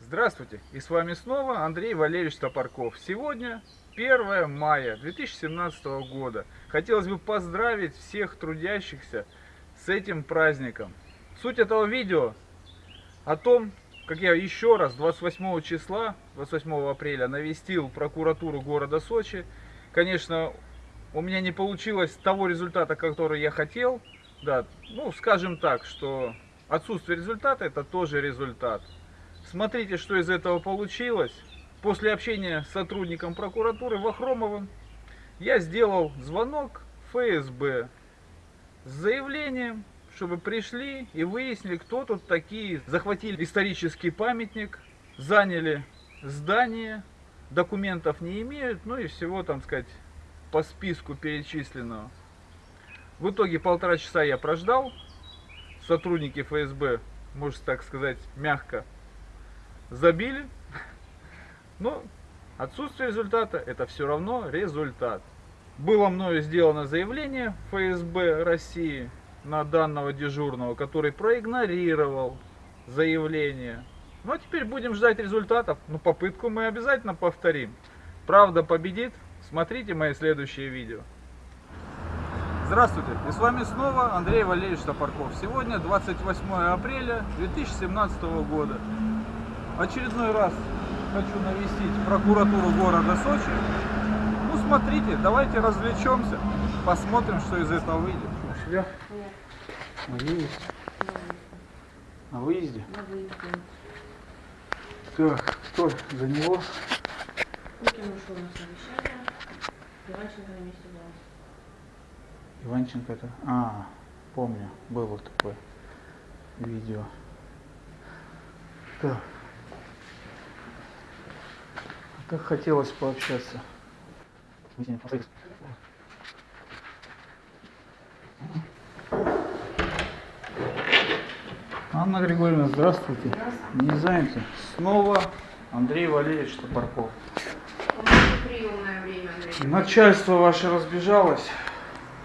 Здравствуйте! И с вами снова Андрей Валерьевич Топорков. Сегодня 1 мая 2017 года. Хотелось бы поздравить всех трудящихся с этим праздником. Суть этого видео о том, как я еще раз 28 числа, 28 апреля навестил прокуратуру города Сочи. Конечно, у меня не получилось того результата, который я хотел. Да, ну, скажем так, что отсутствие результата это тоже результат. Смотрите, что из этого получилось. После общения с сотрудником прокуратуры Вахромовым я сделал звонок ФСБ с заявлением, чтобы пришли и выяснили, кто тут такие. Захватили исторический памятник, заняли здание, документов не имеют, ну и всего, там сказать, по списку перечисленного. В итоге полтора часа я прождал. Сотрудники ФСБ, можно так сказать, мягко забили. Но отсутствие результата это все равно результат. Было мною сделано заявление ФСБ России на данного дежурного, который проигнорировал заявление. Ну а теперь будем ждать результатов. Ну попытку мы обязательно повторим. Правда победит. Смотрите мои следующие видео. Здравствуйте, и с вами снова Андрей Валерьевич Топорков. Сегодня 28 апреля 2017 года. Очередной раз хочу навестить прокуратуру города Сочи. Ну смотрите, давайте развлечемся, посмотрим, что из этого выйдет. Швя? Нет. На выезде? На выезде? На выезде. Так, кто за него? Путин ушел на совещание. Иванченко на месте была. Иванченко это? А, помню, было такое видео. Так. Так хотелось пообщаться. Анна Григорьевна, здравствуйте. Здравствуйте. Не заняты? Снова Андрей Валерьевич Топорков. У приемное время. Начальство ваше разбежалось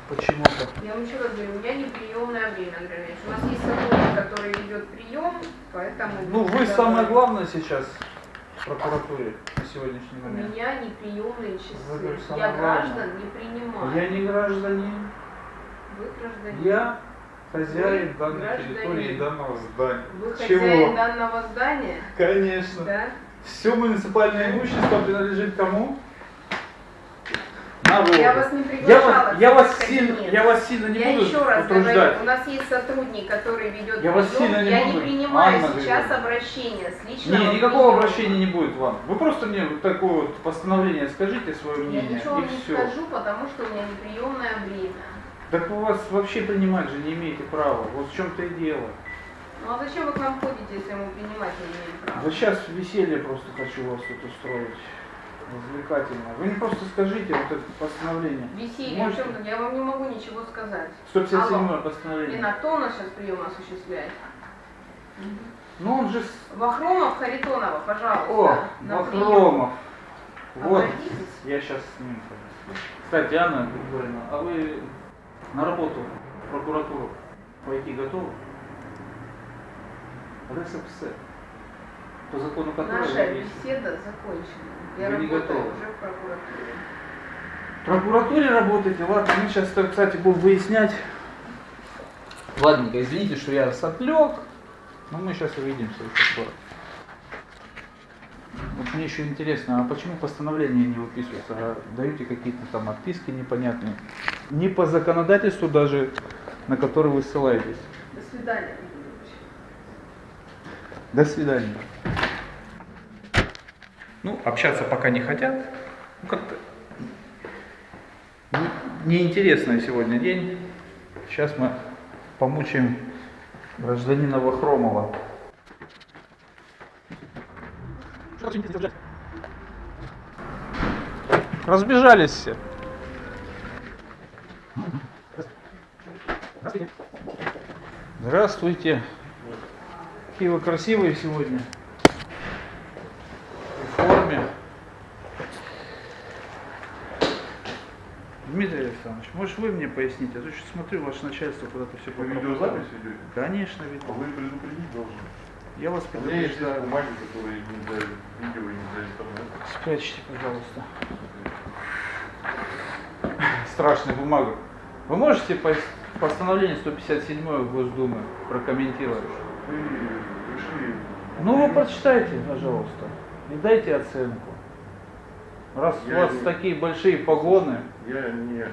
почему-то. Я вам еще раз говорю, у меня не приемное время, Андрей. У нас есть сотрудник, который ведет прием, поэтому... Ну, вы будете самое главное сейчас в прокуратуре на сегодняшний У момент. меня не приемные часы. Я граждан не принимаю. Я не гражданин, Вы гражданин. я хозяин Вы данной гражданин. территории и данного здания. Вы Чего? хозяин данного здания? Конечно. Да? Все муниципальное имущество принадлежит кому? Я вас не Я приглашала. вас, я вас сильно, я вас сильно не Я буду еще раз утруждать. говорю, у нас есть сотрудник, который ведет Я вас сильно не Я буду. не принимаю Анна сейчас обращения с личного Не, никакого приема. обращения не будет вам. Вы просто мне вот такое вот постановление скажите свое Я мнение ничего и не все. скажу, потому что у меня неприемное время. Так у вас вообще принимать же не имеете права. Вот в чем-то и дело. Ну а зачем вы к нам ходите, если мы принимать не имеем права? Да сейчас веселье просто хочу вас тут устроить. Развлекательно. Вы мне просто скажите вот это постановление. Веселье, Можете? в чем-то, я вам не могу ничего сказать. 157 Алло. постановление. Лена, кто у нас сейчас прием осуществляет? Ну он же... Вахромов, Харитонова, пожалуйста. О, на прием. Вахромов. Вот. Обратитесь. Я сейчас с ним. Кстати, Анна Григорьевна, а вы на работу в прокуратуру пойти готовы? РСФСР. По закону которого Наша вы беседа закончена. Я Вы не работаю готовы? уже в прокуратуре. В прокуратуре работаете? Ладно, мы сейчас, кстати, будем выяснять. Ладненько, извините, что я сотлег, но мы сейчас увидимся еще скоро. Вот мне еще интересно, а почему постановления не выписываются, а даете какие-то там отписки непонятные? Не по законодательству даже, на который вы ссылаетесь. До свидания. До свидания. Ну, общаться пока не хотят. Ну, как-то не- неинтересный сегодня день. Сейчас мы помучаем гражданина Вахромова. Разбежались все. Здравствуйте. Какие вы красивые сегодня. В форме. Дмитрий Александрович, может вы мне поясните? А то что смотрю, ваше начальство куда-то все Вы видеозапись ведете? Конечно, ведь. Вы предупредить должны. Я вас У меня есть предупреждаю. бумаги, которые не для видео и не для интернета. Спрячьте, пожалуйста. Страшная бумага. Вы можете пос- постановление 157 Госдумы прокомментировать? Вы пришли... Ну вы прочитайте, пожалуйста, и дайте оценку. Раз у Я вас не- такие большие погоны. Я не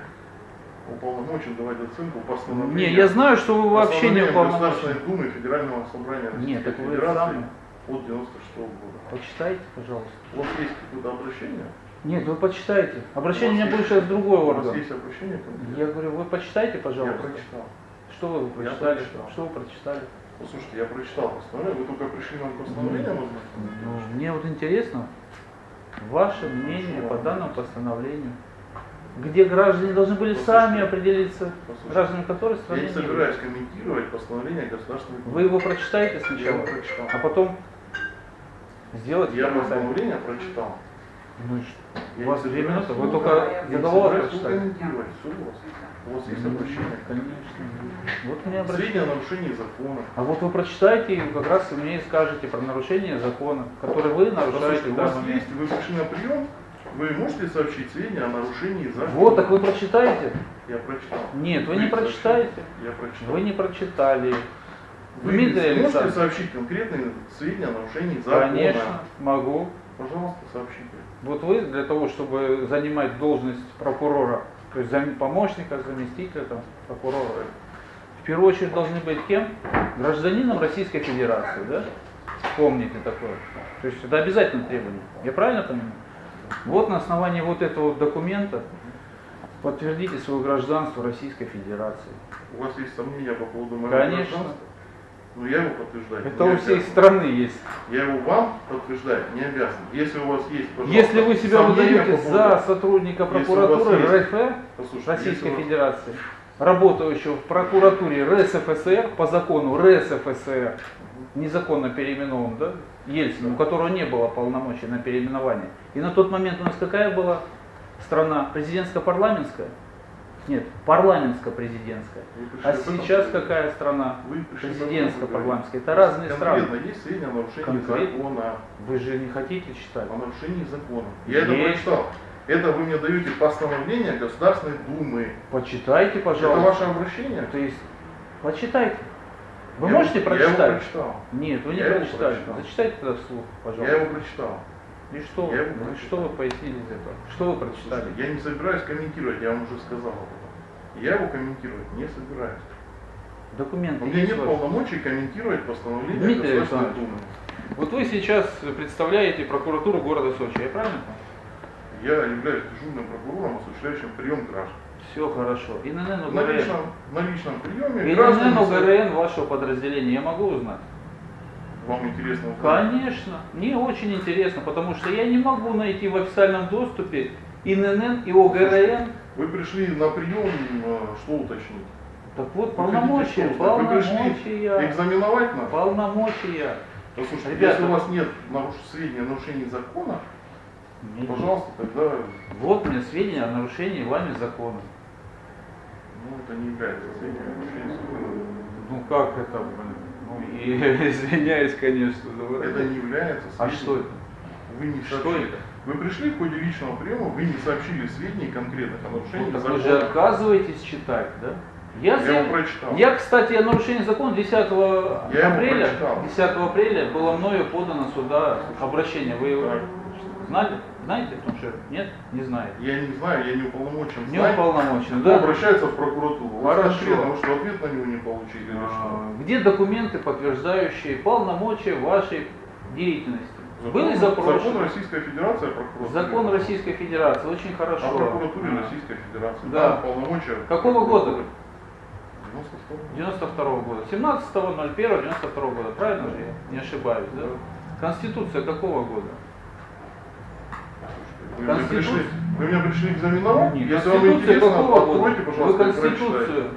уполномочен давать оценку постановлению. Не, я знаю, что вы вообще не уполномочены. Государственной Думы Федерального собрания Нет, Российской так вы Федерации сами. от 96 года. Почитайте, пожалуйста. У вас есть какое-то обращение? Нет, вы почитайте. Обращение у меня есть- сейчас другой У вас орган. есть обращение? Я говорю, вы почитайте, Я пожалуйста. прочитал. Что вы Я прочитали? прочитал. Что вы прочитали? Послушайте, я прочитал постановление, вы только пришли нам постановление Ну, ознакомить? мне вот интересно ваше мнение по данному постановлению. Где граждане должны были сами Послушайте. определиться, Послушайте. граждане которой Я страны не не собираюсь комментировать постановление Государственной Думы. Вы его прочитаете Я сначала, прочитал. а потом сделайте Я сами. постановление прочитал. Ну и что? Я У вас две минуты, вы только я Я заголовок прочитали. комментировать. Все у вас. У вас есть Ну, обращение. Конечно. Вот мне Сведения о нарушении закона. А вот вы прочитайте и как раз вы мне и скажете про нарушение закона, который вы нарушаете Послушайте, у вас есть, вы пришли на прием, вы можете сообщить сведения о нарушении закона? Вот, так вы прочитаете? Я прочитал. Нет, вы не сообщите. прочитаете. Я прочитал. Вы не прочитали. Вы Дмитрий можете сообщить конкретные сведения о нарушении закона? Конечно, могу. Пожалуйста, сообщите. Вот вы для того, чтобы занимать должность прокурора, то есть зам- помощника, заместителя там, прокурора, в первую очередь должны быть кем? Гражданином Российской Федерации, да? Помните такое. То есть это обязательное требование. Я правильно понимаю? Вот на основании вот этого вот документа подтвердите свое гражданство Российской Федерации. У вас есть сомнения по поводу моего Конечно. гражданства? Ну, я его подтверждаю. Это у всей обязан. страны есть. Я его вам подтверждать не обязан. Если у вас есть, пожалуйста, Если вы себя выдаете по за поводу- сотрудника у вас прокуратуры есть- РФ, Послушайте, Российской если Федерации, работающего в прокуратуре РСФСР по закону РСФСР, незаконно переименован, да, Ельцин, у которого не было полномочий на переименование. И на тот момент у нас какая была страна? Президентско-парламентская? Нет, парламентско-президентская. А сейчас какая страна? Президентско-парламентская. Это разные страны. Есть сведения о нарушении Конкретно? закона. Вы же не хотите читать? О нарушении закона. Я это Есть. прочитал. Это вы мне даете постановление Государственной Думы. Почитайте, Это пожалуйста. ваше обращение? То есть, почитайте. Вы Я- можете Я прочитать? его прочитал. Нет, вы не Я прочитали. прочитал. Зачитайте тогда вслух, Я пожалуйста. его прочитал. И что, я его прочитал. что вы пояснили из этого? Что вы прочитали? Слушайте, я не собираюсь комментировать, я вам уже сказал об этом. Я его комментировать не собираюсь. Документы У меня нет ваши? полномочий комментировать постановление Дмитрий Государственной. Думы. Вот вы сейчас представляете прокуратуру города Сочи, я правильно понял? Я являюсь дежурным прокурором, осуществляющим прием граждан. Все хорошо. ИНН На УГРН. личном, на личном приеме ИНН граждане... УГРН вашего подразделения, я могу узнать? Вам интересно узнать? Конечно, мне очень интересно, потому что я не могу найти в официальном доступе ИНН и ОГРН. Вы пришли на прием, э, что уточнить? Так вот, полномочия, полномочия, экзаменовать нас? полномочия. Послушайте, Ребята, если у вас нет наруш... сведений о закона, пожалуйста, тогда Вот мне сведения о нарушении вами закона. ну, это не является сведением о нарушении закона. Ну как это, блин? Ну, и, извиняюсь, конечно. за Это не является А сведением. что это? Вы не Что сообщили. это? Вы пришли в ходе личного приема, вы не сообщили сведений конкретных о нарушении Ну, так вы закона. же отказываетесь читать, да? Я, Я его прочитал. я, кстати, о нарушении закона 10 его апреля, прочитал. 10 апреля было мною подано сюда обращение. Вы его Так. знали? Знаете, потому что нет, не знаете. Я не знаю, я не уполномочен Не знать. уполномочен, да? обращается в прокуратуру? Хорошо. вы что, ответ на него не получили или что? А, Где документы, подтверждающие полномочия вашей деятельности? Были Закон запрошены. Российской Федерации о прокуратуре. Закон Российской Федерации, очень О хорошо. прокуратуре А. Российской Федерации. Да. Там полномочия. Какого года? 92 92 года. 17.01.92 года, правильно же я не ошибаюсь, да? Конституция какого года? Вы Конституция- пришли, вы меня пришли экзаменовать? Нет, Если вам интересно, откройте, Вы пожалуйста, и Конституцию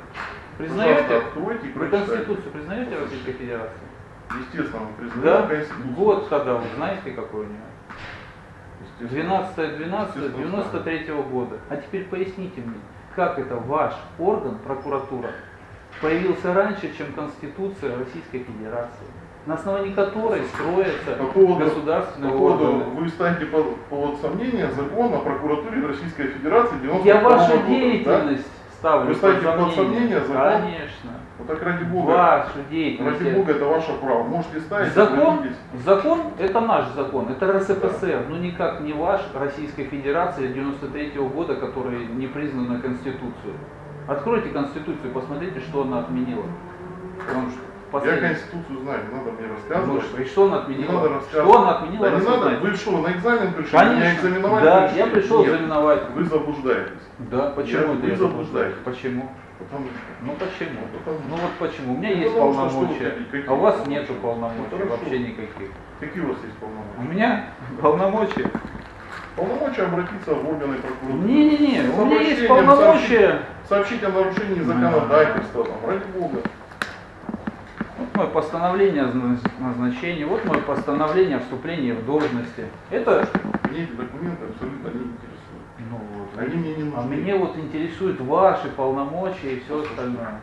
признаете? Пожалуйста, откройте и Вы. Конституцию признаете Российской Федерации? Естественно, мы признаем Да? Конституцию. Вот тогда вы знаете, какой у нее? 12 12 93 года. А теперь поясните мне, как это ваш орган, прокуратура, появился раньше, чем Конституция Российской Федерации, на основании которой строятся По поводу, по государственные поводу органы. вы ставите под, под сомнение закон о прокуратуре Российской Федерации 92 Я вашу года, да? деятельность ставлю Вы ставите под сомнение. сомнение закон? Конечно. Вот так ради Бога. Вашу деятельность. Ради Бога, это ваше право. Можете ставить, Закон, закон это наш закон, это РСФСР, но никак не ваш Российской Федерации 93 года, который не признана Конституцию. Откройте Конституцию, посмотрите, что она отменила. Потому что Я Конституцию знаю, не надо мне Ну, рассказывать. что, и что она Не отменила? надо рассказывать. Что она отменила? Да не надо, вы что, на экзамен пришли? Меня Конечно. экзаменовать Да, пришли? я пришел Нет, экзаменовать. Вы заблуждаетесь. Да, почему Я- вы я заблуждаетесь. Почему? Потому что Ну почему? Потому- Ну вот почему? У меня Ну, есть полномочия, а у вас полномочия? нету полномочий, Ну, вообще никаких. какие у вас есть У полномочия? меня полномочия. Полномочия обратиться в органы прокуратуры. Не-не-не, у меня есть полномочия. Сообщить о нарушении законодательства, там, ради Бога. Мое постановление о назна- назначении, вот мое постановление о вступлении в должности. Это, Мне эти документы абсолютно не интересуют. ну вот, Они мне не нужны. а меня вот интересуют ваши полномочия и все остальное.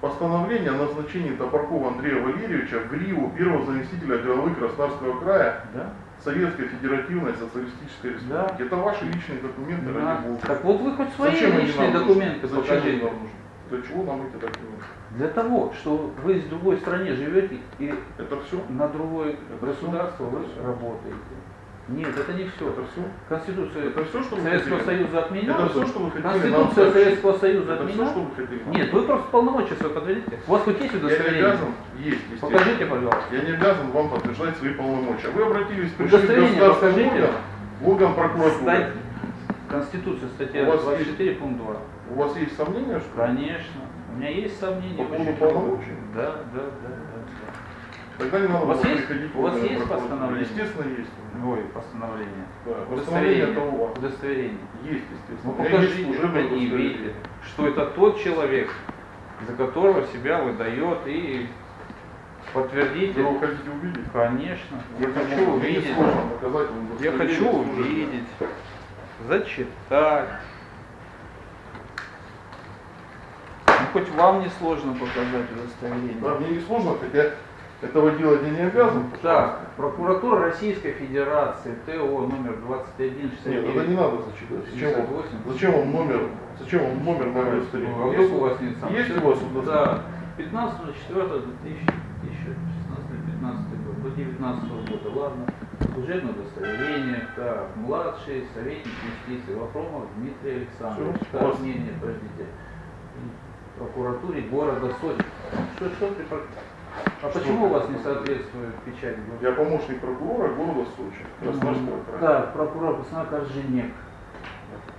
Постановление о назначении Топоркова Андрея Валерьевича в Гриву первого заместителя главы Краснодарского края Да? Советской Федеративной Социалистической Республики. Это ваши личные документы, Да. ради Бога. Так вот вы хоть свои Зачем личные документы нужны? Зачем покажите. нам нужны? Для чего нам эти документы? Для того, что вы в другой стране живете и Это все? на другое Это государство всё? вы Это работаете. Нет, это не все. Это все? Конституция Это все, что Советского хотели? Союза отменена. Это все, что вы хотели Конституция? Советского Союза Это все, отменена. что вы хотели Нет, вы просто полномочия свои подтвердите. У вас хоть есть Я не удостоверение? обязан, есть. Покажите, пожалуйста. Я не обязан вам подтверждать свои полномочия. Вы обратились, пришли в Удостоверение государственный покажите. орган, в орган прокуратуры. Стать... Конституция, статья У вас 24, пункт 2. У вас есть сомнения, что? Конечно. У меня есть сомнения. По поводу полномочий? Да, да, да, да. Тогда не надо У вас есть- приходить у вас есть постановление? Естественно, есть. Ой, постановление. Да, постановление это у вас. Удостоверение. Есть, естественно. Ну покажите, служебное предъявите, удостоверение. что это тот человек, за которого себя выдает и подтвердите. Вы его хотите увидеть? Конечно. Я Ради хочу увидеть. Я удостоверение хочу увидеть, зачитать. Ну, хоть вам не сложно показать удостоверение. Да, мне не сложно, хотя этого делать я не обязан. Так, прокуратура Российской Федерации, ТО номер 21 Нет, это не надо зачитать. Зачем вам, 58. зачем вам номер, зачем вам номер моего А удостоверения? вдруг у вас нет сам? Есть у вас удостоверение? Да. 15 4 2016 15 год, до 19 года, ладно. Служебное удостоверение, так, младший советник юстиции Вафромов Дмитрий Александрович. Так, не, не, подождите. Прокуратуре города Сочи. Что, что ты А Что почему у вас не соответствует печать? Я помощник прокурора города Сочи, Краснодарского края. Так, прокурор Пацана Корженек.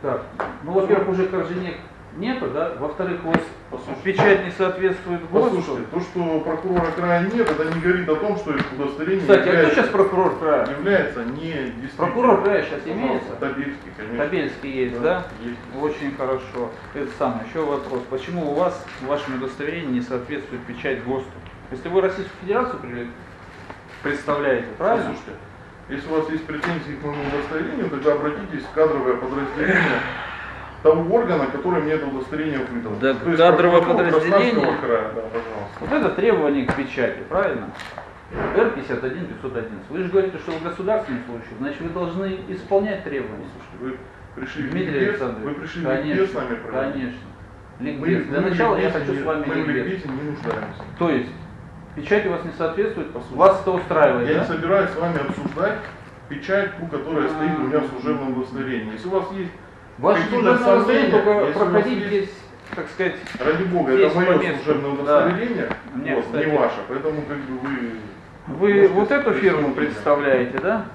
Так, ну, во-первых, уже Корженек нету, да? Во-вторых, у вас Послушайте. печать не соответствует ГОСТу. Послушайте, то, что прокурора края нет, это не говорит о том, что удостоверение Кстати, а кто является, сейчас прокурор края? является не. Прокурор края сейчас Пожалуйста, имеется? Табельский, конечно. Табельский есть, да? Есть. Очень хорошо. Это самое, еще вопрос. Почему у вас в вашем удостоверении не соответствует печать ГОСТу? Если вы Российскую Федерацию представляете, правильно? Послушайте, если у вас есть претензии к моему удостоверению, тогда обратитесь в кадровое подразделение того органа, который мне это удостоверение выдал. Да, То есть кадровое подразделение? Края, да, пожалуйста. Вот это требование к печати, правильно? Р-51 511. Вы же говорите, что в государственном случае, значит вы должны исполнять требования. Слушайте, вы пришли в Дмитрий ликбез, Александрович, вы пришли конечно, ликбез с нами проводить? Конечно. Мы- Ликбез. Для мы начала я ликбезе хочу не- с вами Мы в ликбез. ликбезе не нуждаемся. То есть, печать у вас не соответствует, Послушайте, вас это устраивает, Я да? не собираюсь с вами обсуждать печать, ту, которая стоит у меня в служебном удостоверении. Если у вас есть, Ваше служебное удостоверение только проходить здесь, так сказать, ради бога, это мое по месту, служебное да. удостоверение, Мне, вот, кстати, не ваше. Поэтому как бы вы... вы вот эту фирму представляете, да?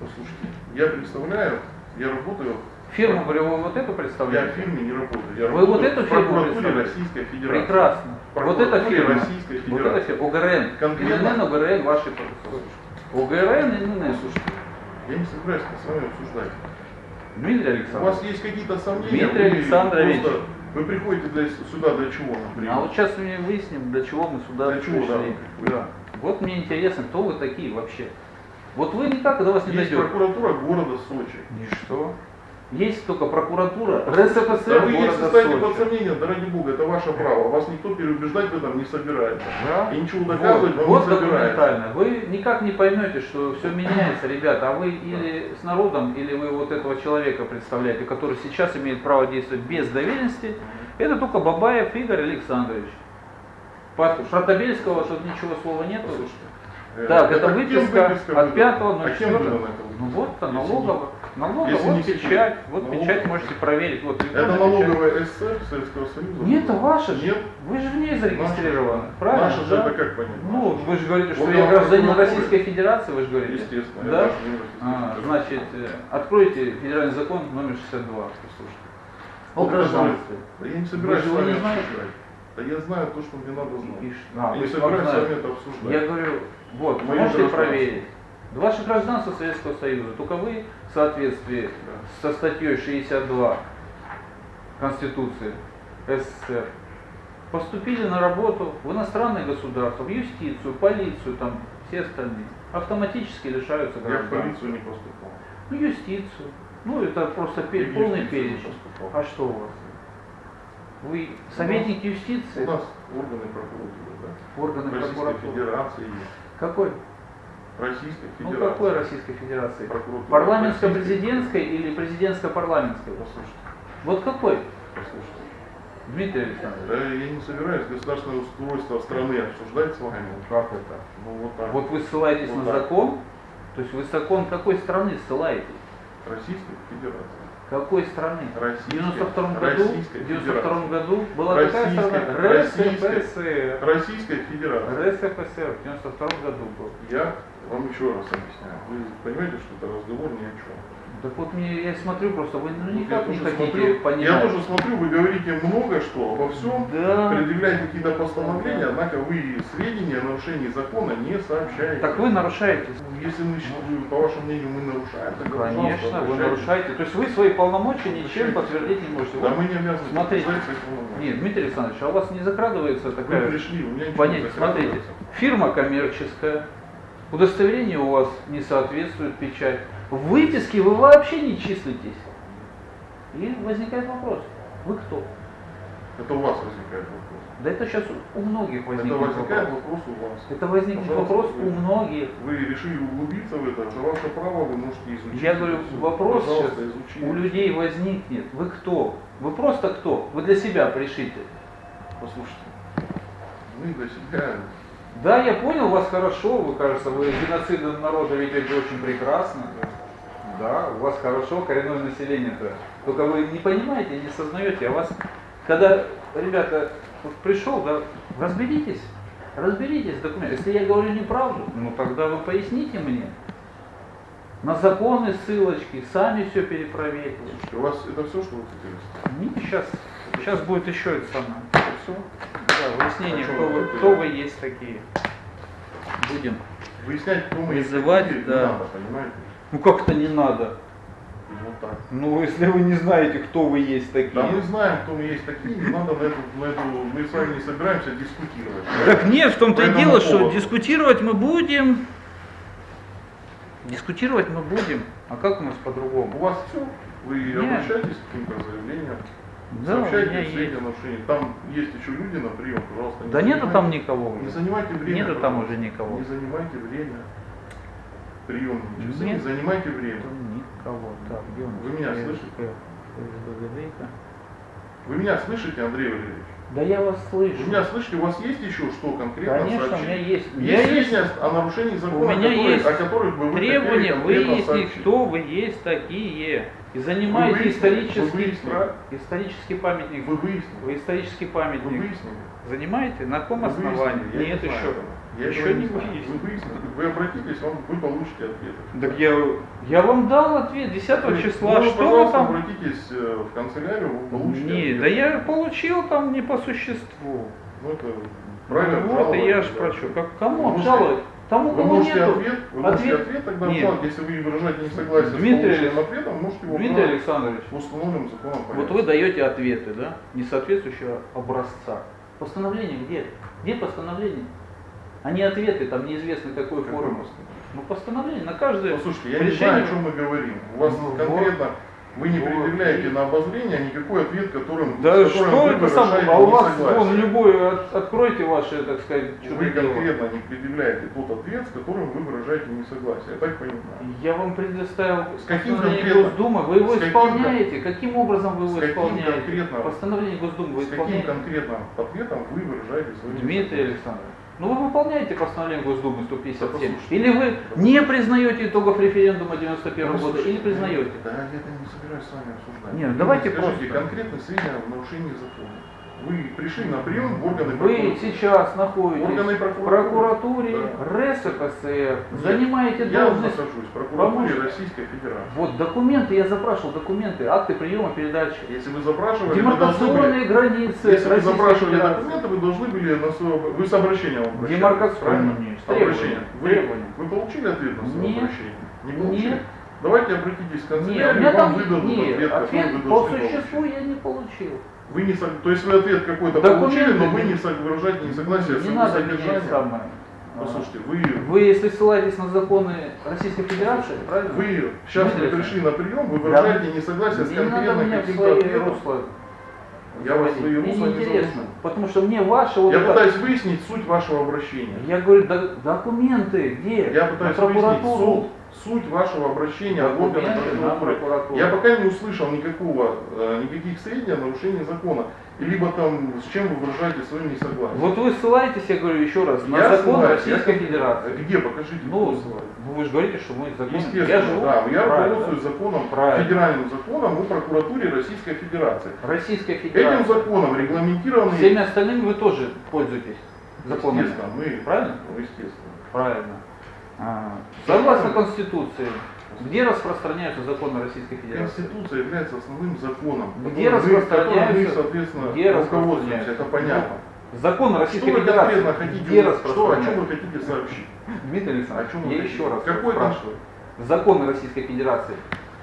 Послушайте, я представляю, я работаю, Фирму вы вот эту я в представляете? фирме не работаю. Я Вы работаю вот эту фирму представляете? Российской Федерации. Прекрасно. Вот эта фирма. Российской Вот эта Федерации. фирма. ОГРН. Конкретно? ИНН, ОГРН, ваши. ОГРН, ИНН. Слушайте, я не собираюсь с вами обсуждать. Дмитрий У вас Александрович. есть какие-то сомнения? Дмитрий Александрович. Вы приходите для, сюда для чего, например? А вот сейчас мы выясним, для чего мы сюда Для чего, да, пришли. вы Да. Вот мне интересно, кто вы такие вообще? Вот вы никак до вас не Есть дойдет. прокуратура города Сочи. И что? Есть только прокуратура Да РСФСР вы если города ставите под Сочи. сомнение, да ради бога, это ваше право. Вас никто переубеждать в этом не собирается. Да? И ничего доказывать Вот, вот не собирается. документально. Вы никак не поймете, что все меняется, ребята, а вы или с народом, или вы вот этого человека представляете, который сейчас имеет право действовать без доверенности, это только Бабаев Игорь Александрович. По Шратабельского тут ничего слова нету. Послушайте, э, Так, это кем выписка от выдана? 5 А кем 04. выдана эта Ну выписка? вот, Если налогово. Налогово, если вот не печать, вот Налоговая. печать можете проверить. Вот Это печать. налоговая СССР Советского Союза? Нет, это ваше же. Нет. Вы же в ней зарегистрированы. Наша- Правильно? Наша же да? это как понять? Ну, вы же говорите, что Вот я гражданин. Российской Федерации, вы же говорите. Естественно. Да? А, значит, э, откройте федеральный закон номер 62. Послушайте. О гражданстве. Да я не собираюсь же с вами обсуждать. Да я знаю то, что мне надо знать. А, я не собираюсь с вами это обсуждать. Я говорю, вот, Моё можете проверить. Ваше гражданство Советского Союза, только вы в соответствии со статьей 62 Конституции СССР поступили на работу в иностранное государство, в юстицию, полицию, там все остальные. Автоматически лишаются Я в гражданства. полицию не поступал. Ну, юстицию. Ну, это просто пе- И в полный перечень. А что у вас? Вы советник У юстиции? нас органы прокуратуры, да? Органы Российской прокуратуры. Федерации. Какой? Российской Ну, Федерации. какой Российской Федерации? Парламентско-президентской или президентско-парламентской? Послушайте, Вот какой? послушайте. Дмитрий Александрович. Да я не собираюсь государственное устройство страны обсуждать с вами. Как это? Ну вот так. Вот вы ссылаетесь Вот на так. закон? То есть вы закон какой страны ссылаетесь? Российской Федерации. Какой страны? В Российской, 92 году, Российской в 92 Федерации. году была такая Российской- страна? РСФСР. Российской Федерации. РСФСР в 92 году был. Я вам еще раз объясняю. Вы понимаете, что это разговор ни о чем. Так вот мне, я смотрю просто, вы ну, Вот никак не хотите смотрю, понимать. Я тоже смотрю, вы говорите много что обо всем, Да. предъявляете какие-то постановления, однако вы сведения о нарушении закона не сообщаете. Так вы нарушаете. Если мы, по вашему мнению, мы нарушаем, пожалуйста, Конечно, вы нарушаете. То есть вы свои полномочия ничем подтвердить не можете. Да Вот, мы не обязаны Смотрите. Нет, Дмитрий Александрович, а у вас не закрадывается Вы такая пришли, у меня ничего понятие? Смотрите, фирма коммерческая, удостоверение у вас не соответствует печать, в выписке вы вообще не числитесь. И возникает вопрос, вы кто? Это у вас возникает вопрос. Да это сейчас у многих Это возникнет возникает вопрос. вопрос у вас. Это возникнет Пожалуйста, вопрос вы- у многих. Вы решили углубиться в это, это ваше право, вы можете изучить. Я это говорю, всё. вопрос Пожалуйста, сейчас изучите. у людей возникнет. Вы кто? Вы просто кто? Вы для себя пришите. Послушайте, мы для себя Да, я понял вас хорошо, вы, кажется, вы геноцидом народа ведете очень прекрасно. Да, у вас хорошо, коренное население-то. Только вы не понимаете, не сознаете, а вас, когда, ребята, вот пришел, да, разберитесь, разберитесь в документах. Если я говорю неправду, ну тогда вы поясните мне. На законы ссылочки, сами все перепроверьте. У вас это все, что вы хотели сказать? Не, сейчас, сейчас будет еще это самое. Все? Да, выяснение, кто вы кто вы есть такие. Будем. Выяснять, кто мы есть Вызывать, такие, да. не надо, понимаете? Ну как-то не надо. Вот так. Ну, если вы не знаете, кто вы есть такие. Да мы знаем, кто мы есть такие, не надо на эту, на эту, мы с вами не собираемся дискутировать. Так нет, в том-то и дело, что дискутировать мы будем. Дискутировать мы будем. А как у нас У по-другому? вас все, вы Нет. обращайтесь к каким-то заявлениям, Да, сообщайте есть. о нарушении. Там есть еще люди на прием, пожалуйста. не Да нету там никого Не занимайте время. Нету там уже никого. Не занимайте время. Часы, Нет. не занимайте время. Там никого. Так, где нас? Вы меня Э, слышите? э. Вы меня слышите, Андрей Валерьевич? Да я вас слышу. Вы меня слышите? У вас есть еще что конкретно Конечно, у сообщить? меня есть. У Есть есть сведения о нарушении закона, У меня которые- есть о которых бы вы требования выяснить, сообщить? кто вы есть такие. И занимаете выяснили? исторический, Вы выяснили? исторический памятник. Вы выяснили? Вы исторический Вы памятник. выяснили? Занимаете? На каком Вы основании? Я Нет не знаю еще. этого. Я Еще не знаю. выяснили. Вы. Вы обратитесь, вам, вы получите ответы. Так я, я вам дал ответ 10 Вы- числа. ну, что вы пожалуйста, там? обратитесь э, в канцелярию, вы получите Не, ответы. да я получил там не по существу. Ну, это правильно Ну вот, и я ж обжаловать, да. прочу. Как, Вы кому можете- обжаловать? Тому, Вы кому можете нету. ответ, вы можете Ответ- ответ тогда Нет. обжаловать, если вы выражаете несогласие Дмитрий с полученным ответом, можете его Дмитрий Александрович, в установленном законом порядке. вот вы даете ответы, да, несоответствующего образца. Постановление где? Где постановление? А не ответы, там неизвестно какой Какой формы. Ну постановление на каждое Послушайте, я не решение- знаю, о чем мы говорим. У вас Ну, конкретно, вы не предъявляете на обозрение никакой ответ, которым, Да с которым что вы это самое, а у вас вон любой, от- откройте ваши, так сказать, Вы конкретно не предъявляете тот ответ, с которым вы выражаете несогласие. Я так понимаю. Я вам предоставил С каким постановление Госдумы, вы его с каким исполняете. Каким образом вы с его каким исполняете? конкретно- Постановление Госдумы вы С каким конкретным ответом вы выражаете свое Дмитрий? Александрович, ну вы выполняете постановление Госдумы 157. Да послушайте. Или вы не признаете итогов референдума 91 Ну, года, или признаете? Да, я это не собираюсь с вами обсуждать. Нет, давайте просто. конкретные сведения в нарушении закона. Вы пришли на прием в органы Вы прокуратуры. сейчас находитесь Органы в прокуратуры. прокуратуре Да. РСФСР, Нет, занимаете Я должность. нахожусь в прокуратуре Помощник. Российской Федерации. Вот документы, я запрашивал документы, акты приема, передачи. Если вы запрашивали, вы должны были, Демаркационные границы если вы запрашивали Федерации. документы, вы должны были на свое, вы с обращением обращались, Демаркационные, нет, Обращение. Вы, требования. вы получили ответ на свое Нет. обращение? Не получили? Нет. Давайте обратитесь в Нет, у канцелярию, меня вам там выдадут нет, ответ, ответ по существу получить. я не получил. Вы не, сог- то есть вы ответ какой-то получили, но вы не сог- выражаете несогласие не надо содержанием. самое. Послушайте, вы, Вы, если ссылаетесь на законы Российской Федерации, правильно? вы сейчас вы пришли на прием, вы Да. выражаете несогласие с не меня в каким-то ответом. Я вас свои Мне русла не неинтересно, завожу. потому что мне ваше вот Я это- пытаюсь выяснить суть вашего обращения. Я говорю, «Да- документы где? Я пытаюсь выяснить прокуратуру. Суть, вашего обращения в органы Документы на прокуратуры. прокуратуру. Я пока не услышал никакого, э, никаких сведений о нарушении закона. Либо там, с чем вы выражаете свое несогласие. Вот вы ссылаетесь, я говорю еще раз, на Я закон ссылаюсь, Российской я- Федерации. Где? Покажите. Ну, ну, вы же говорите, что мы закон. Естественно, я живу, да. Я руководствуюсь законом, Правильно. федеральным законом о прокуратуре Российской Федерации. Российская Этим Федерация. законом регламентированы... Всеми остальными вы тоже пользуетесь законами. Естественно, мы... Правильно? Ну, естественно. Правильно. А, Согласно Конституции, где распространяются законы Российской Федерации? Конституция является основным законом, Где мы, распространяются- соответственно, где руководствуемся, распространяются? это понятно. Законы Что Российской вы Федерации. конкретно хотите, где что, о чем вы хотите сообщить? Дмитрий О Александрович, чем вы я хотите? еще раз Какой там спрашиваю. Законы Российской Федерации.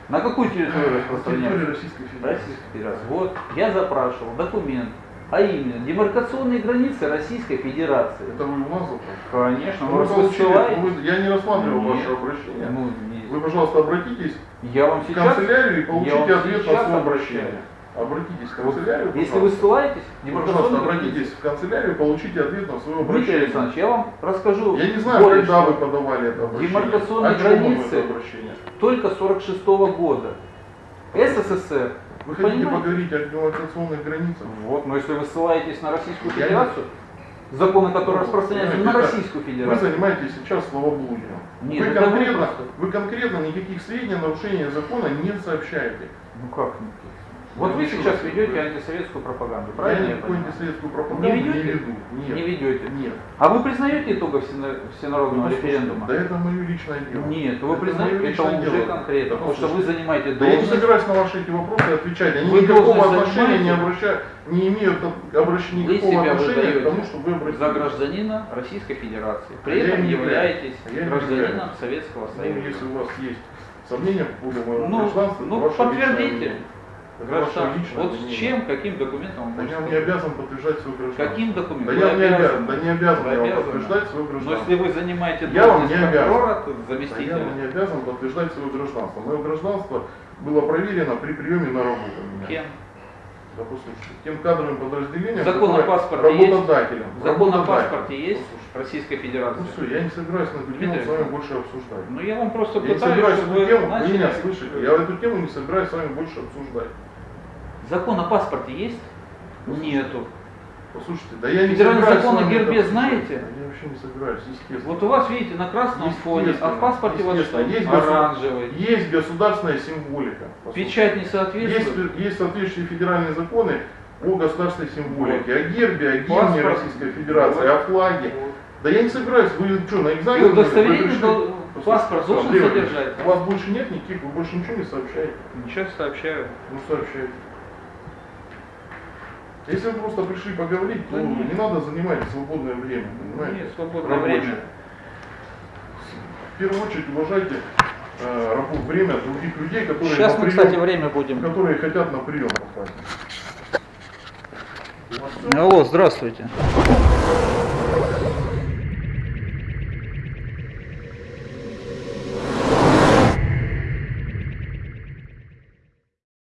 На какую территорию распространяются? Российской Федерации? Российской Федерации. Вот, я запрашивал документ, а именно демаркационные границы Российской Федерации. Это вы запросили? Конечно, вы вы ссылаетесь. вы- Я не рассматривал Нет. ваше обращение. Ну, не- Вы, пожалуйста, обратитесь я вам в канцелярию и получите ответ на свое обращение. Обратитесь в канцелярию, если вы пожалуйста. ссылаетесь, Вы, пожалуйста, демаркационные границы. обратитесь в канцелярию, получите ответ на свое Дмитрий обращение. Александрович, я вам расскажу Я не знаю, более когда вы подавали это обращение. Демаркационные границы. это обращение? только 46 года. СССР. Вы хотите Понимаете? поговорить о демаркационных границах? Вот, но если вы ссылаетесь на Российскую Я Федерацию, законы, которые Ну, распространяются на понимаете, Российскую Вы Федерацию, занимаетесь сейчас словоблудием. Нет, вы, это вы конкретно, просто. вы конкретно никаких сведений о нарушении закона не сообщаете. ну как не? Вот Я вы сейчас ведете антисоветскую пропаганду, правильно? я понимаю? антисоветскую пропаганду Не не, ведете? веду. Нет. Не ведете. Нет. А вы признаете итогов всено- всенародного Ну, референдума? Да это мое личное дело. Нет, вы Это признаете, это уже дело. конкретно, потому что вы занимаете Да я не должность собираюсь на ваши эти вопросы отвечать. Они Вы никакого должность отношения не, обращают, не имеют Вы никакого себя отношения к тому, что вы обратились. за гражданина Российской Федерации. При А этом не являетесь. А я не гражданином. Советского Ну, Союза. если у вас есть сомнения по поводу моего Ну, гражданства, ну, подтвердите. Граждан. Вот с чем, каким документом вы Да я не обязан подтверждать свое гражданство. Каким Да документом? я Вы не обязан, да не обязан я вам обязаны. подтверждать свое Но гражданство. если вы занимаете Я вам не обязан. прокурора, то Да я заместителя. вам не обязан подтверждать свое гражданство. Мое гражданство было проверено при приеме на работу. Кем? Да послушайте, тем кадровым подразделением, Закон о паспорте есть? работодателем. Закон о паспорте есть Послушайте, Российской Ну Федерации? все, я не собираюсь на эту тему с вами больше обсуждать. Ну я вам просто Я не пытаюсь, собираюсь чтобы эту тему, вы начали... меня слышите, я эту тему не собираюсь с вами больше обсуждать. Закон о паспорте есть? Нету. Послушайте, да я не Федеральный собираюсь закон о гербе это знаете? Я вообще не собираюсь, естественно. Вот у вас, видите, на красном фоне, а в паспорте у вас что? Есть Оранжевый. Есть государственная символика. послушайте. Печать не Есть, соответствует. есть соответствующие федеральные законы о государственной символике, о гербе, о гимне. Российской Федерации, о флаге. Да я не собираюсь, вы что, на И экзамен? вы удостоверение дол- паспорт должен содержать. У вас больше нет никаких, вы больше ничего не сообщаете. Ничего сообщаю. Ну сообщайте. Если вы просто пришли поговорить, то Да нет. не надо занимать свободное время, понимаете? Нет, свободное Рабочее. время. В первую очередь уважайте э, время других людей, которые, Сейчас мы, прием- кстати, время будем. которые хотят на прием попасть. Алло, здравствуйте.